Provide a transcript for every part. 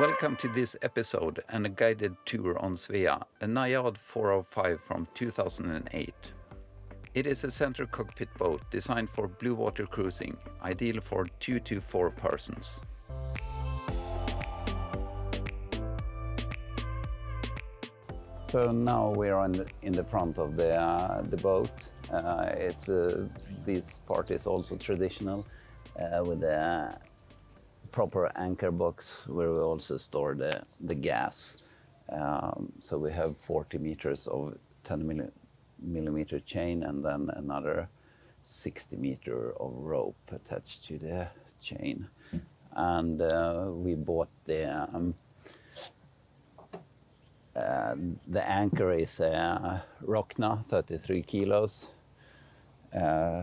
Welcome to this episode and a guided tour on Svea, a Najad 405 from 2008. It is a center cockpit boat designed for blue water cruising, ideal for two to four persons. So now we are in the, in the front of the, uh, the boat. Uh, it's uh, This part is also traditional uh, with a proper anchor box where we also store the, the gas. Um, so we have 40 meters of 10 milli millimeter chain and then another 60 meter of rope attached to the chain. And uh, we bought the um, uh, the anchor is a Rockna, 33 kilos, uh,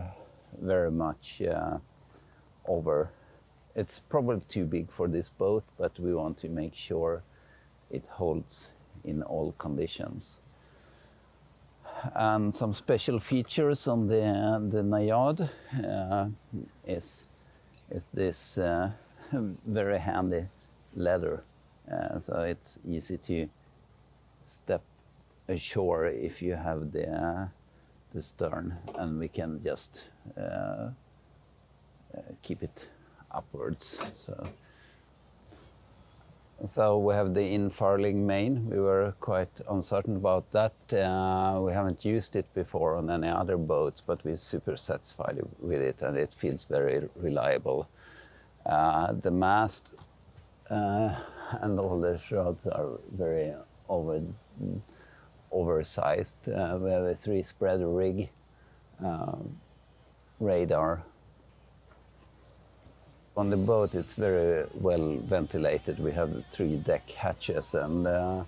very much uh, over. It's probably too big for this boat, but we want to make sure it holds in all conditions. And some special features on the the Najad uh, is is this uh, very handy leather, uh, so it's easy to step ashore if you have the the stern, and we can just uh, uh, keep it upwards. So. So we have the infurling main. We were quite uncertain about that. Uh, we haven't used it before on any other boats, but we're super satisfied with it, and it feels very reliable. Uh, the mast uh, and all the rods are very over, oversized. Uh, we have a three-spread rig, uh, radar. On the boat, it's very well ventilated. We have three deck hatches and uh,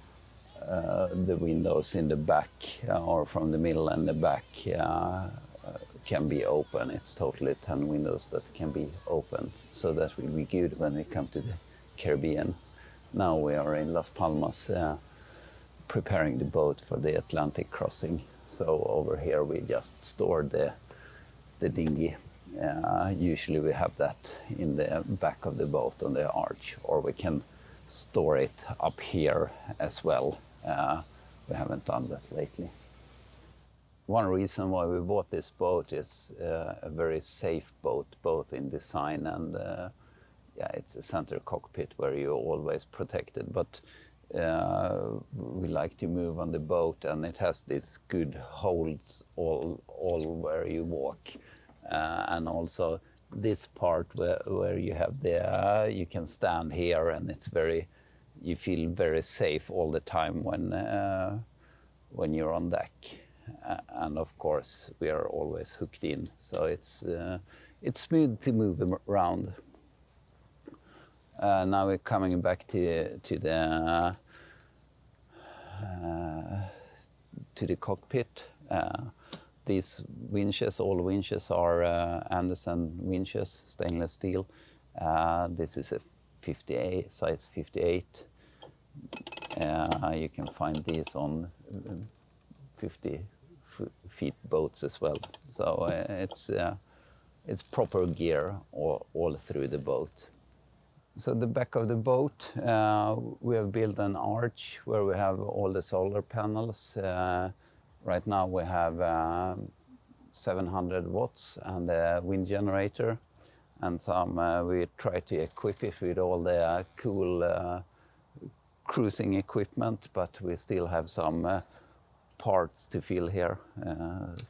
uh the windows in the back uh, or from the middle and the back uh, can be open. It's totally 10 windows that can be open. So that will be good when we come to the Caribbean. Now we are in Las Palmas preparing the boat for the Atlantic crossing. So over here we just store the, the dinghy. Usually we have that in the back of the boat on the arch, or we can store it up here as well. Uh, we haven't done that lately. One reason why we bought this boat is uh, a very safe boat, both in design and uh, yeah, it's a center cockpit where you're always protected. But we like to move on the boat and it has this good holds all, all where you walk. Uh, and also this part where, where you have the, uh, you can stand here and it's very, you feel very safe all the time when, uh, when you're on deck. and of course we are always hooked in, so it's, uh, it's smooth to move around. Uh, now we're coming back to to the uh, to the cockpit. Uh, these winches, all winches are uh, Andersen winches, stainless steel. Uh, this is a 58 size 58. you can find these on 50 feet boats as well. So it's it's proper gear all, all through the boat. So the back of the boat, uh, we have built an arch where we have all the solar panels. Uh, right now we have um, 700 watts and a wind generator and some uh, we try to equip it with all the uh, cool uh, cruising equipment but we still have some uh, parts to fill here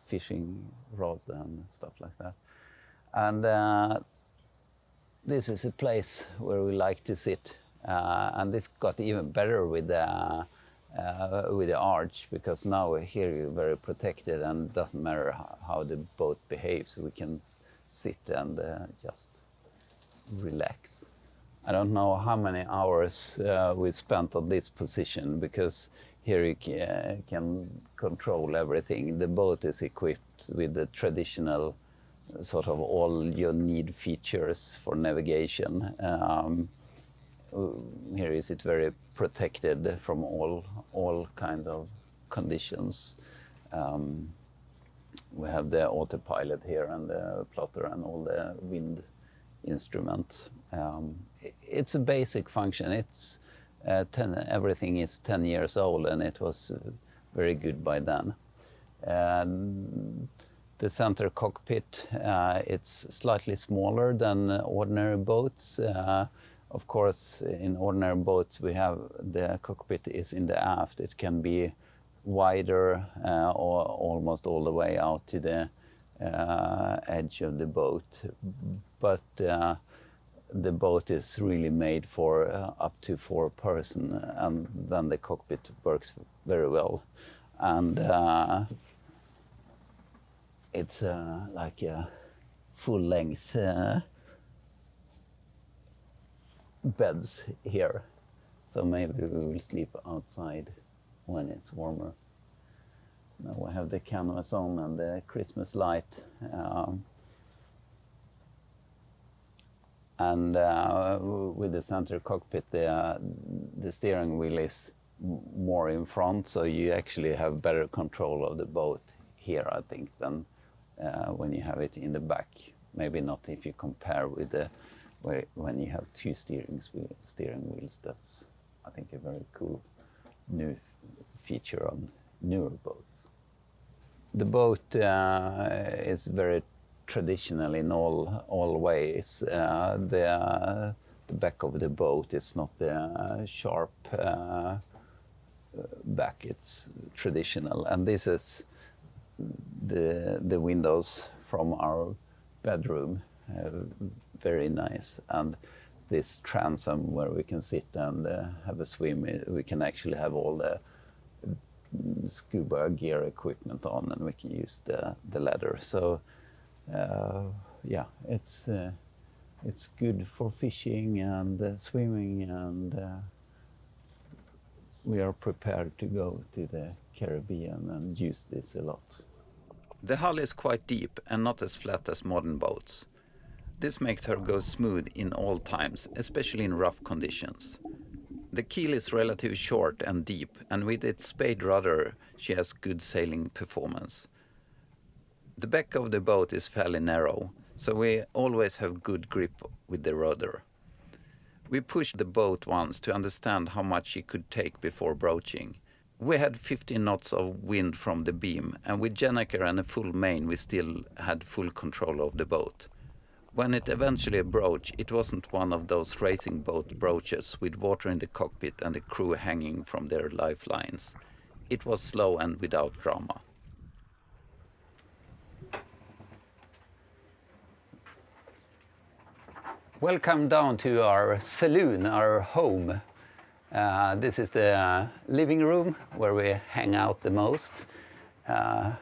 fishing rod and stuff like that and this is a place where we like to sit. Uh, and this got even better with the, uh, with the arch because now here you're very protected and doesn't matter how, how the boat behaves. We can sit and uh, just relax. I don't know how many hours uh, we spent on this position because here you can, can control everything. The boat is equipped with the traditional sort of all you need features for navigation. Um, here is it very protected from all all kind of conditions. Um, we have the autopilot here and the plotter and all the wind instrument. Um, it's a basic function. It's uh, ten, everything is 10 years old and it was very good by then. The center cockpit, uh, it's slightly smaller than ordinary boats. Uh, of course, in ordinary boats, we have the cockpit is in the aft. It can be wider uh, or almost all the way out to the uh, edge of the boat. But uh, the boat is really made for uh, up to four person, and then the cockpit works very well. And uh, it's uh, like a full length beds here. So maybe we will sleep outside when it's warmer. Now we have the canvas on and the Christmas light. Um, and uh, with the center cockpit, the, uh, the steering wheel is more in front, so you actually have better control of the boat here, I think, than uh, when you have it in the back. Maybe not if you compare with the where when you have two steering steering wheels. That's I think a very cool new feature on newer boats. The boat uh, is very traditional in all all ways. Uh, the uh, the back of the boat is not the sharp uh, back; it's traditional, and this is the the windows from our bedroom. Uh, very nice, and this transom where we can sit and uh, have a swim. We can actually have all the scuba gear equipment on, and we can use the the ladder. So uh, yeah, it's uh, it's good for fishing and uh, swimming, and uh, we are prepared to go to the Caribbean and use this a lot. The hull is quite deep and not as flat as modern boats. This makes her go smooth in all times, especially in rough conditions. The keel is relatively short and deep, and with its spade rudder, she has good sailing performance. The back of the boat is fairly narrow, so we always have good grip with the rudder. We pushed the boat once to understand how much she could take before broaching. We had 15 knots of wind from the beam, and with Gennaker and a full main, we still had full control of the boat. When it eventually broached, it wasn't one of those racing boat broaches with water in the cockpit and the crew hanging from their lifelines. It was slow and without drama. Welcome down to our saloon, our home. Uh, this is the living room where we hang out the most. Uh,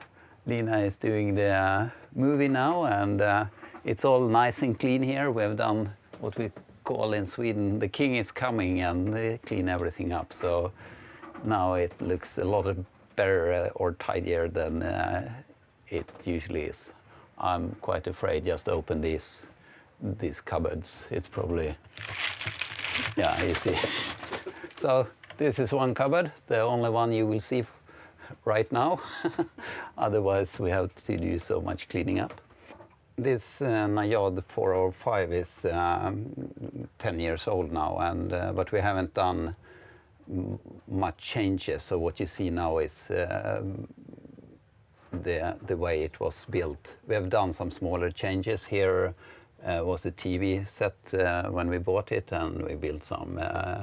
Lina is doing the movie now and uh, it's all nice and clean here. We have done what we call in Sweden, the king is coming and they clean everything up. So now it looks a lot better uh, or tidier than uh, it usually is. I'm quite afraid just open these these cupboards. It's probably, yeah, you see. so this is one cupboard, the only one you will see right now. Otherwise we have to do so much cleaning up. This uh, Najad 405 is um, 10 years old now, and uh, but we haven't done much changes. So what you see now is uh, the the way it was built. We have done some smaller changes. Here uh, was a TV set uh, when we bought it, and we built some uh,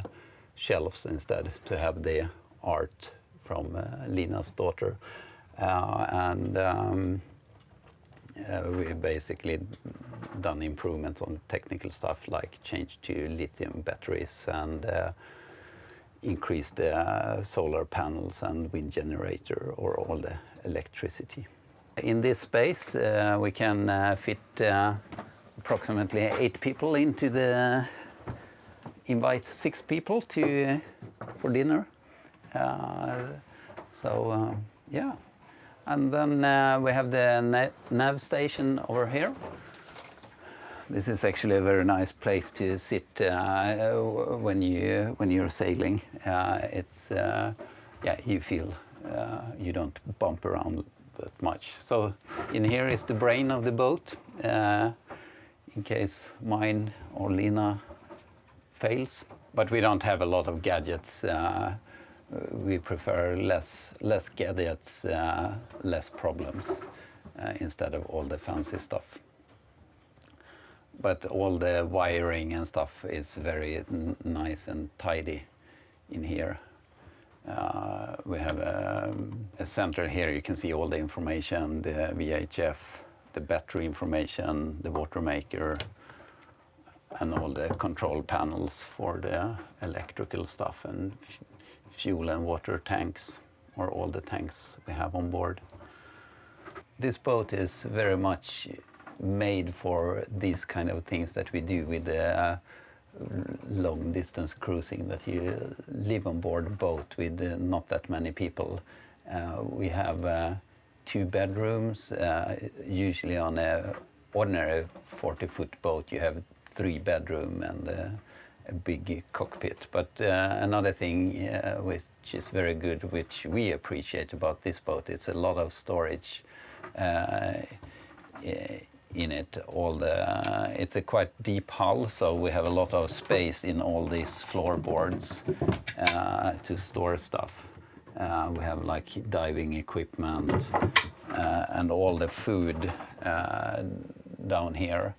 shelves instead to have the art from Lina's daughter, and. Um, uh, we basically done improvements on technical stuff like change to lithium batteries and uh, increase the uh, solar panels and wind generator or all the electricity. In this space uh, we can uh, fit uh, approximately eight people into the invite six people to for dinner. so yeah. And then uh, we have the nav station over here. This is actually a very nice place to sit uh, when you when you're sailing. Uh, it's uh, yeah, you feel uh, you don't bump around that much. So in here is the brain of the boat. Uh, in case mine or Lina fails, but we don't have a lot of gadgets. We prefer less less gadgets, uh, less problems, uh, instead of all the fancy stuff. But all the wiring and stuff is very nice and tidy in here. Uh, we have a, a, center here. You can see all the information, the VHF, the battery information, the water maker, and all the control panels for the electrical stuff and fuel and water tanks, or all the tanks we have on board. This boat is very much made for these kind of things that we do with the uh, long distance cruising that you live on board boat with uh, not that many people. Uh, we have uh, two bedrooms, uh, usually on a ordinary 40 foot boat you have three bedroom and uh, a big cockpit. But uh, another thing uh, which is very good, which we appreciate about this boat, it's a lot of storage uh, in it. All the it's a quite deep hull, so we have a lot of space in all these floorboards uh, to store stuff. Uh, we have like diving equipment and all the food down here.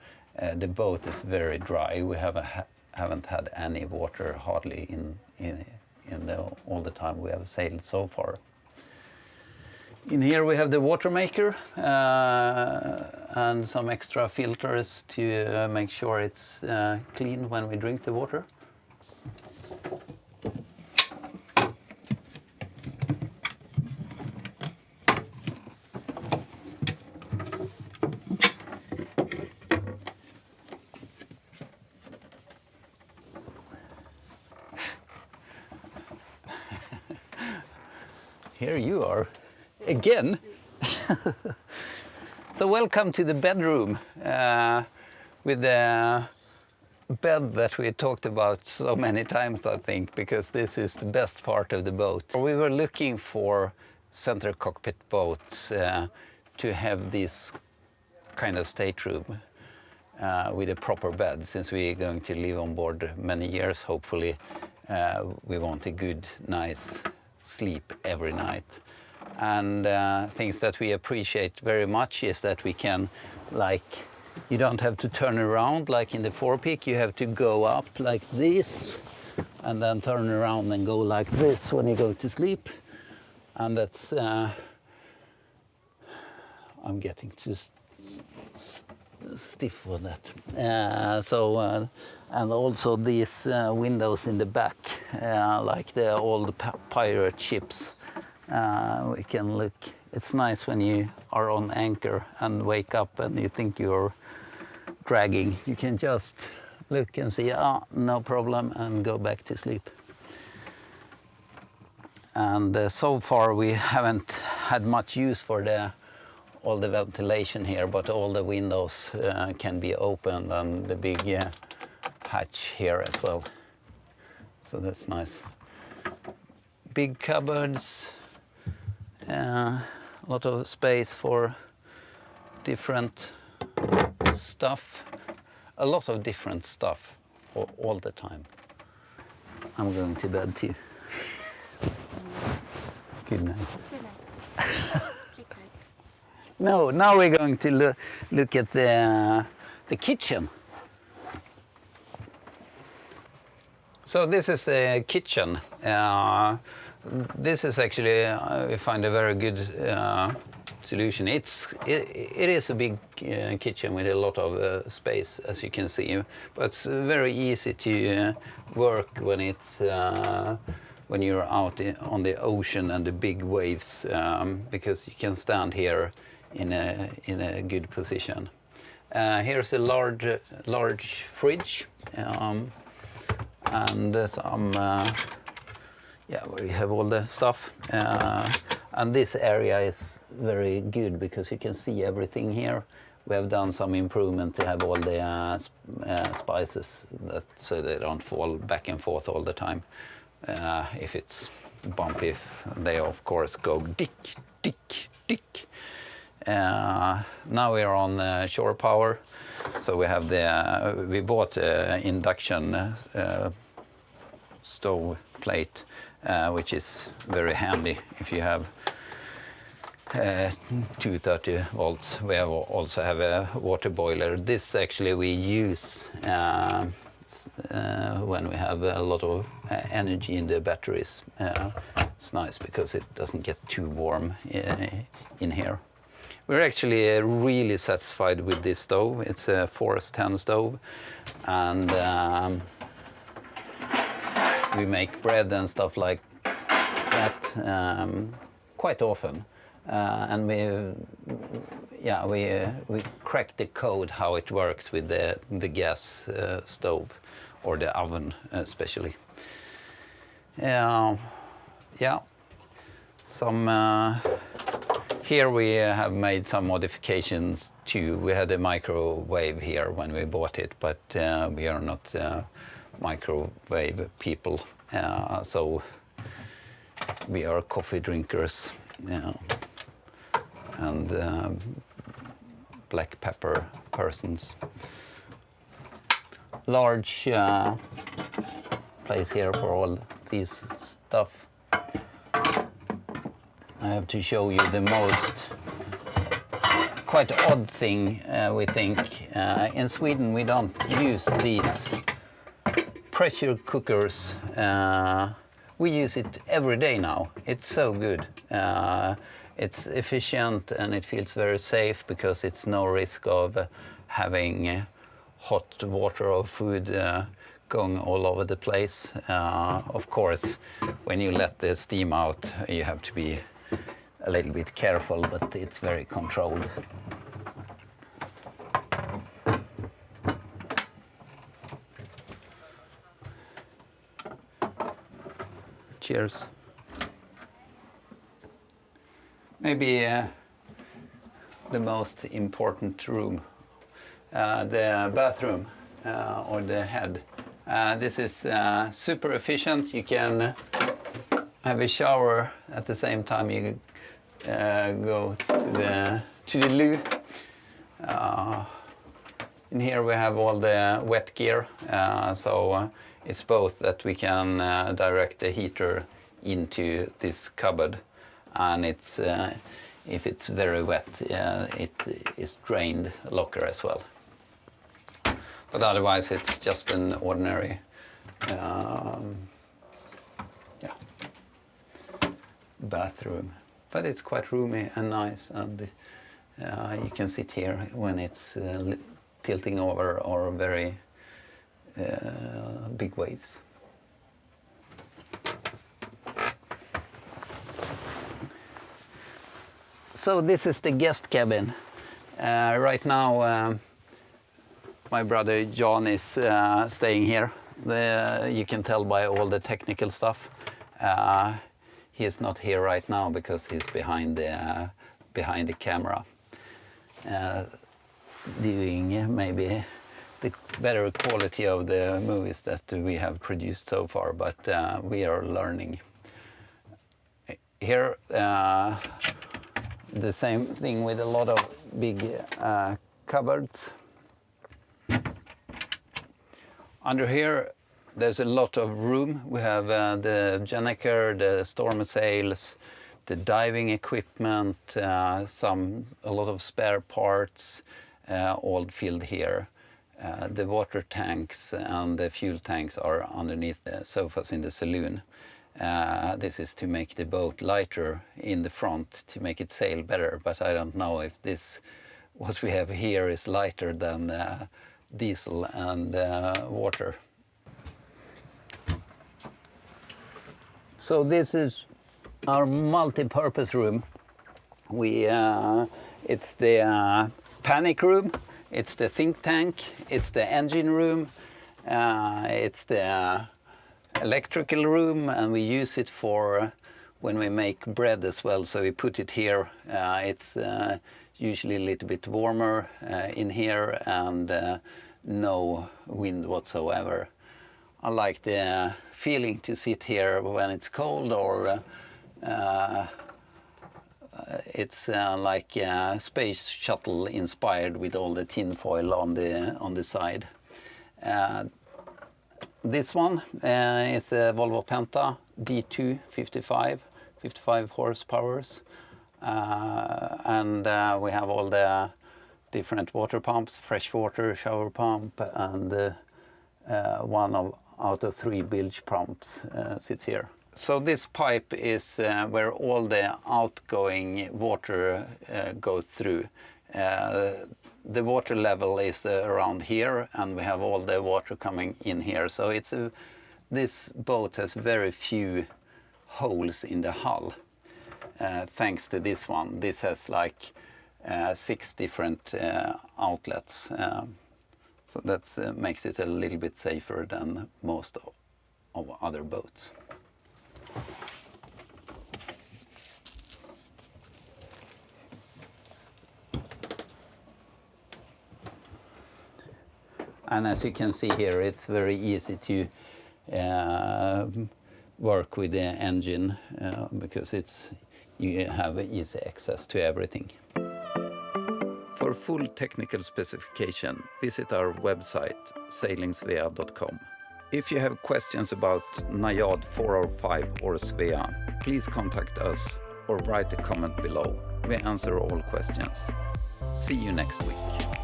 the boat is very dry. We have a haven't had any water hardly in, in, in the, all the time we have sailed so far. In here we have the water maker uh, and some extra filters to uh, make sure it's uh, clean when we drink the water. Here you are, again. so welcome to the bedroom uh, with the bed that we talked about so many times, I think, because this is the best part of the boat. We were looking for center cockpit boats uh, to have this kind of stateroom uh, with a proper bed. Since we're going to live on board many years, hopefully, uh, we want a good, nice sleep every night. And uh, things that we appreciate very much is that we can, like, you don't have to turn around like in the forepeak, you have to go up like this and then turn around and go like this when you go to sleep. And that's, uh, I'm getting too stiff for that. Uh, so, uh, and also these uh, windows in the back, uh, like the old pirate ships. Uh, we can look. It's nice when you are on anchor and wake up and you think you're dragging. You can just look and see, ah, no problem, and go back to sleep. And uh, so far we haven't had much use for the all the ventilation here, but all the windows uh, can be opened and the big uh, hatch here as well. So that's nice. Big cupboards, uh, a lot of space for different stuff, a lot of different stuff all, all the time. I'm going to bed too. Good night. Good night. no, now we're going to lo look at the, the kitchen. So this is the kitchen. Uh, this is actually, uh, we find a very good uh, solution. It's, it, it is a big uh, kitchen with a lot of uh, space, as you can see, but it's very easy to uh, work when it's when you're out on the ocean and the big waves, um, because you can stand here in a in a good position. here's a large large fridge. Um, and some, uh, yeah, you have all the stuff. Uh, and this area is very good because you can see everything here. We have done some improvement to have all the uh, uh, spices that, so they don't fall back and forth all the time. Uh, if it's bumpy, they of course go dick, dick, dick. Uh, now we are on uh, shore power, so we have the uh, we bought induction stove plate, which is very handy if you have uh, 230 volts. We also have a water boiler. This actually we use when we have a lot of energy in the batteries. It's nice because it doesn't get too warm in here. We're actually uh, really satisfied with this stove. It's a Force 10 stove and um, we make bread and stuff like that um, quite often. Uh, and we, yeah, we, uh, we cracked the code how it works with the, the gas uh, stove or the oven especially. Uh, yeah, some uh, here we have made some modifications too. We had a microwave here when we bought it, but uh, we are not uh, microwave people, uh, so we are coffee drinkers and black pepper persons. Large place here for all this stuff. I have to show you the most quite odd thing uh, we think. Uh, in Sweden we don't use these pressure cookers. Uh, we use it every day now. It's so good. Uh, it's efficient and it feels very safe because it's no risk of uh, having hot water or food uh, going all over the place. of course, when you let the steam out, you have to be a little bit careful, but it's very controlled. Cheers. Maybe uh, the most important room, uh, the bathroom uh, or the head. Uh, this is uh, super efficient. You can have a shower at the same time you uh, go to the, to the loo. Uh, in here we have all the wet gear, uh, so uh, it's both that we can uh, direct the heater into this cupboard and it's uh, if it's very wet it is drained locker as well. But otherwise it's just an ordinary um, bathroom. But it's quite roomy and nice and uh, you can sit here when it's uh, tilting over or very uh, big waves. So this is the guest cabin. Uh, right now um, my brother John is uh, staying here. The, you can tell by all the technical stuff. He is not here right now because he's behind the uh, behind the camera. Uh, doing maybe the better quality of the movies that we have produced so far but uh, we are learning. Here uh, the same thing with a lot of big uh, cupboards. Under here there's a lot of room. We have uh, the Gennaker, the storm sails, the diving equipment, uh, some a lot of spare parts, uh, all filled here. Uh, the water tanks and the fuel tanks are underneath the sofas in the saloon. Uh, this is to make the boat lighter in the front to make it sail better, but I don't know if this, what we have here is lighter than uh, diesel and water. So this is our multi-purpose room. We, uh, it's the uh, panic room, it's the think tank, it's the engine room, uh, it's the electrical room, and we use it for when we make bread as well. So we put it here. Uh, it's uh, usually a little bit warmer uh, in here and no wind whatsoever. I like the feeling to sit here when it's cold or uh, uh, it's uh, like a space shuttle inspired with all the tin foil on the on the side. Uh, This one uh, is a Volvo Penta D2 55, 55 horsepowers. Uh, and uh, we have all the different water pumps, fresh water shower pump, and uh, uh, one of, out of three bilge pumps uh, sits here. So this pipe is uh, where all the outgoing water uh, goes through. The water level is around here, and we have all the water coming in here. So it's a, this boat has very few holes in the hull. Thanks to this one, this has like six different outlets. So that uh, makes it a little bit safer than most of, of other boats. And as you can see here, it's very easy to uh, work with the engine uh, because it's you have easy access to everything. For full technical specification, visit our website sailingsvea.com. If you have questions about Najad 405 or Svea, please contact us or write a comment below. We answer all questions. See you next week.